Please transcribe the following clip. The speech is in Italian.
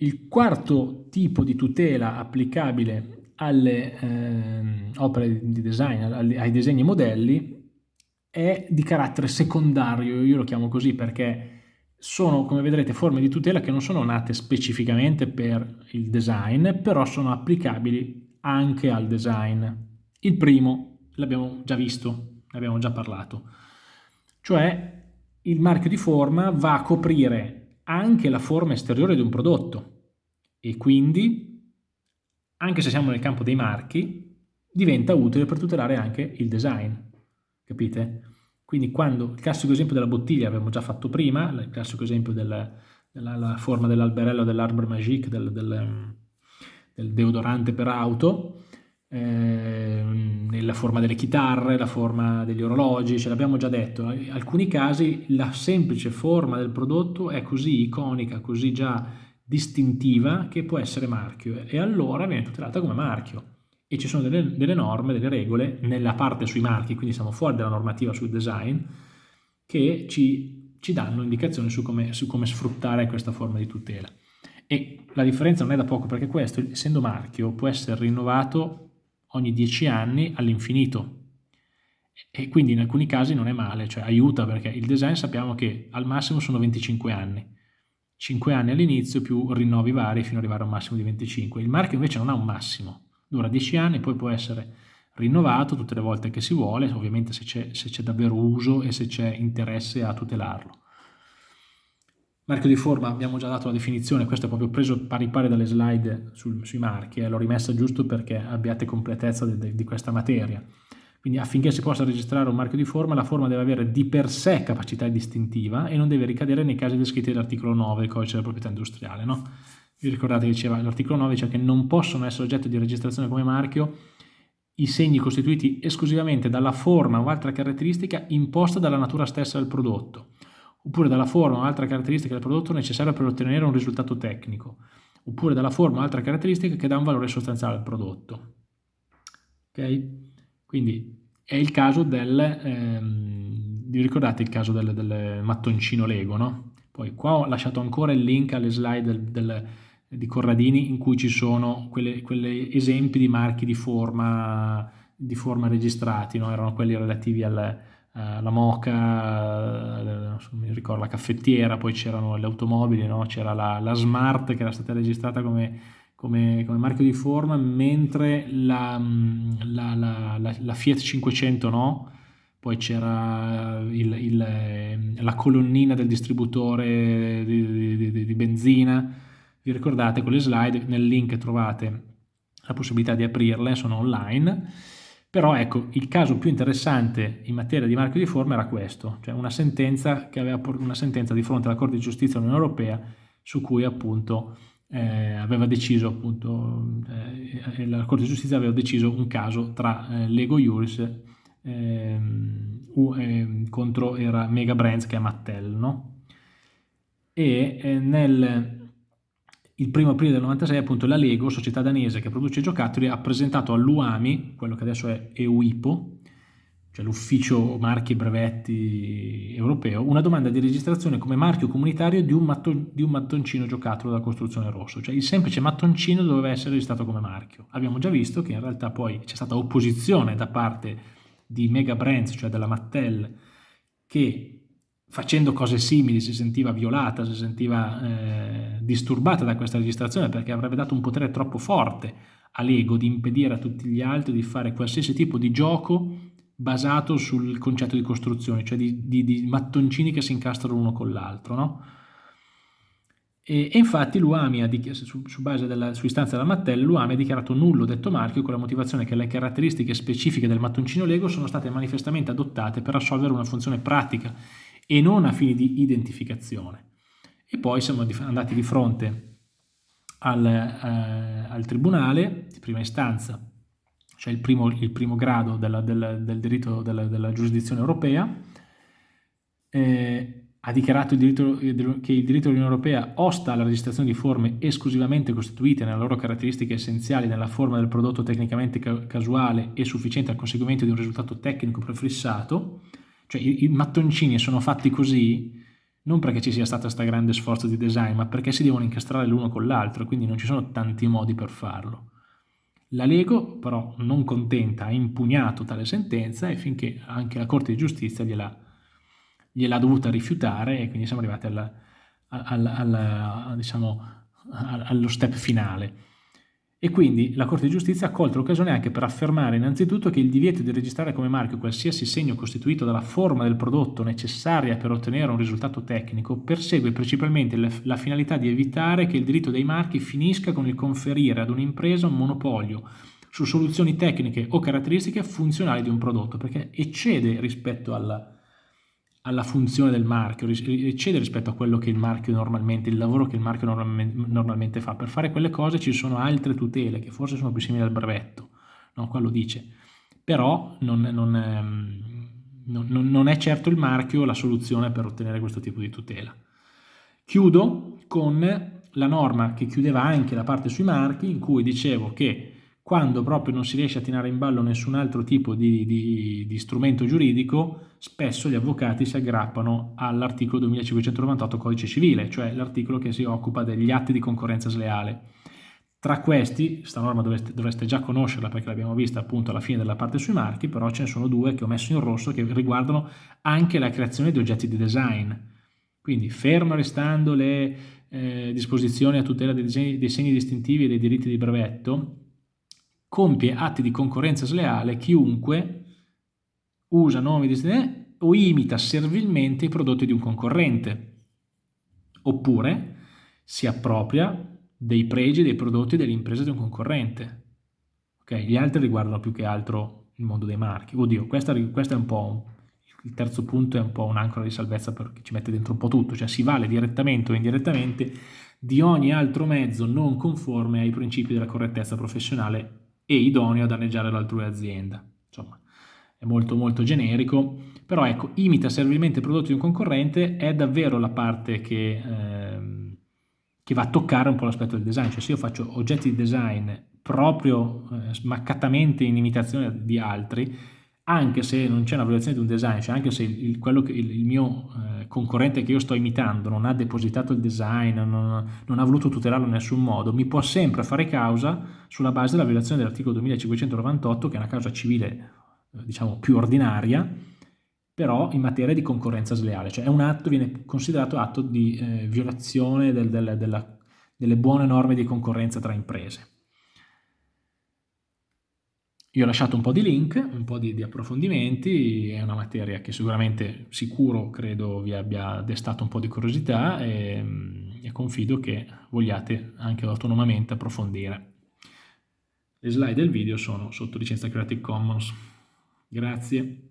Il quarto tipo di tutela applicabile alle eh, opere di design, ai disegni modelli, è di carattere secondario, io lo chiamo così perché sono, come vedrete, forme di tutela che non sono nate specificamente per il design, però sono applicabili anche al design. Il primo l'abbiamo già visto, ne abbiamo già parlato, cioè il marchio di forma va a coprire anche la forma esteriore di un prodotto e quindi, anche se siamo nel campo dei marchi, diventa utile per tutelare anche il design, capite? Quindi quando, il classico esempio della bottiglia abbiamo già fatto prima, il classico esempio del, della forma dell'alberello dell'Arbre Magique, del, del, del, deodorante per auto, eh, nella forma delle chitarre, la forma degli orologi, ce l'abbiamo già detto, in alcuni casi la semplice forma del prodotto è così iconica, così già distintiva che può essere marchio. E allora viene tutelata come marchio. E ci sono delle, delle, norme, delle regole nella parte sui marchi, quindi siamo fuori dalla normativa sul design, che ci, ci danno indicazioni su come, su come, sfruttare questa forma di tutela. E la differenza non è da poco perché questo, essendo marchio, può essere rinnovato ogni 10 anni all'infinito e quindi in alcuni casi non è male, cioè aiuta perché il design sappiamo che al massimo sono 25 anni, 5 anni all'inizio più rinnovi vari fino ad arrivare a un massimo di 25. Il marchio invece non ha un massimo, dura 10 anni, poi può essere rinnovato tutte le volte che si vuole, ovviamente se c'è davvero uso e se c'è interesse a tutelarlo. Marchio di forma, abbiamo già dato la definizione, questo è proprio preso pari pari dalle slide sul, sui marchi, eh, l'ho rimessa giusto perché abbiate completezza di, di, di questa materia. Quindi affinché si possa registrare un marchio di forma, la forma deve avere di per sé capacità distintiva e non deve ricadere nei casi descritti dall'articolo 9 del codice della proprietà industriale. No? Vi ricordate che diceva l'articolo 9, cioè che non possono essere oggetto di registrazione come marchio i segni costituiti esclusivamente dalla forma o altra caratteristica imposta dalla natura stessa del prodotto, oppure dalla forma o altra caratteristica del prodotto necessaria per ottenere un risultato tecnico, oppure dalla forma o altra caratteristica che dà un valore sostanziale al prodotto. Ok? Quindi è il caso del, ehm, ricordate il caso del, del mattoncino Lego, no? Poi qua ho lasciato ancora il link alle slide del, del di Corradini in cui ci sono quegli esempi di marchi di forma, di forma registrati, no? erano quelli relativi al, eh, alla moca, eh, mi ricordo la caffettiera, poi c'erano le automobili, no? c'era la, la, Smart che era stata registrata come, come, come marchio di forma, mentre la, la, la Fiat 500 no, poi c'era la colonnina del distributore di, di, di, di benzina, vi ricordate con le slide, nel link trovate la possibilità di aprirle, sono online, però ecco, il caso più interessante in materia di marchio di forma era questo, cioè una sentenza, che aveva, una sentenza di fronte alla Corte di Giustizia dell'Unione Europea su cui appunto eh, aveva deciso appunto, eh, la Corte di Giustizia aveva deciso un caso tra eh, Lego Juris ehm, ehm, contro era Mega Brands che è Mattel, no? E eh, nel il primo aprile del 96 appunto la Lego, società danese che produce giocattoli, ha presentato all'UAMI, quello che adesso è EUIPO, cioè l'ufficio marchi e brevetti europeo, una domanda di registrazione come marchio comunitario di un, matton, di un mattoncino giocattolo da costruzione rosso, cioè il semplice mattoncino doveva essere registrato come marchio. Abbiamo già visto che in realtà poi c'è stata opposizione da parte di Mega Brands, cioè della Mattel, che facendo cose simili si sentiva violata, si sentiva eh, disturbata da questa registrazione perché avrebbe dato un potere troppo forte all'ego di impedire a tutti gli altri di fare qualsiasi tipo di gioco basato sul concetto di costruzione, cioè di, di, di mattoncini che si incastrano uno con l'altro. No? E, e, infatti l'UAMI, su, su, base della, su istanza della Mattel, l'UAMI ha dichiarato nullo detto marchio con la motivazione che le caratteristiche specifiche del mattoncino Lego sono state manifestamente adottate per assolvere una funzione pratica e non a fini di identificazione. E poi siamo andati di fronte al, eh, al tribunale di prima istanza, cioè il primo, il primo grado della, del, del, diritto della, della, giurisdizione europea, eh, ha dichiarato il diritto, che il diritto dell'Unione Europea osta alla registrazione di forme esclusivamente costituite nelle loro caratteristiche essenziali nella forma del prodotto tecnicamente casuale e sufficiente al conseguimento di un risultato tecnico prefissato, cioè i, i mattoncini sono fatti così non perché ci sia stato questo grande sforzo di design, ma perché si devono incastrare l'uno con l'altro, quindi non ci sono tanti modi per farlo. La Lego, però, non contenta, ha impugnato tale sentenza e finché anche la Corte di Giustizia gliel'ha dovuta rifiutare e quindi siamo arrivati alla, alla, alla, diciamo, allo step finale. E quindi la Corte di Giustizia ha colto l'occasione anche per affermare innanzitutto che il divieto di registrare come marchio qualsiasi segno costituito dalla forma del prodotto necessaria per ottenere un risultato tecnico persegue principalmente la finalità di evitare che il diritto dei marchi finisca con il conferire ad un'impresa un monopolio su soluzioni tecniche o caratteristiche funzionali di un prodotto, perché eccede rispetto alla, alla funzione del marchio, eccede rispetto a quello che il marchio normalmente, il lavoro che il marchio normalmente, fa. Per fare quelle cose ci sono altre tutele che forse sono più simili al brevetto, no? quello dice. Però non, non, non, non, è certo il marchio la soluzione per ottenere questo tipo di tutela. Chiudo con la norma che chiudeva anche la parte sui marchi, in cui dicevo che quando proprio non si riesce a tirare in ballo nessun altro tipo di, di, di strumento giuridico, spesso gli avvocati si aggrappano all'articolo 2598 codice civile, cioè l'articolo che si occupa degli atti di concorrenza sleale. Tra questi, questa norma dovreste, dovreste già conoscerla perché l'abbiamo vista appunto alla fine della parte sui marchi, però ce ne sono due che ho messo in rosso che riguardano anche la creazione di oggetti di design. Quindi fermo restando le eh, disposizioni a tutela dei, disegni, dei segni distintivi e dei diritti di brevetto, compie atti di concorrenza sleale chiunque usa nomi di o imita servilmente i prodotti di un concorrente, oppure si appropria dei pregi dei prodotti delle imprese di un concorrente. Okay? Gli altri riguardano più che altro il mondo dei marchi. Oddio, questo è un po' il terzo punto è un po' un'ancora di salvezza perché ci mette dentro un po' tutto, cioè si vale direttamente o indirettamente di ogni altro mezzo non conforme ai principi della correttezza professionale e idoneo a danneggiare l'altrui azienda. Insomma, è molto molto generico, però ecco, imita servilmente i prodotti di un concorrente è davvero la parte che, ehm, che va a toccare un po' l'aspetto del design, cioè se io faccio oggetti di design proprio eh, smaccatamente in imitazione di altri, anche se non c'è una valutazione di un design, cioè anche se il, il, il, il mio eh, concorrente che io sto imitando non ha depositato il design, non, non, ha voluto tutelarlo in nessun modo, mi può sempre fare causa sulla base della violazione dell'articolo 2598, che è una causa civile, eh, diciamo, più ordinaria, però in materia di concorrenza sleale, cioè è un atto, viene considerato atto di eh, violazione del, del, della, delle buone norme di concorrenza tra imprese. Io ho lasciato un po' di link, un po' di, di, approfondimenti, è una materia che sicuramente, sicuro, credo vi abbia destato un po' di curiosità e, e confido che vogliate anche autonomamente approfondire. Le slide del video sono sotto licenza Creative Commons. Grazie.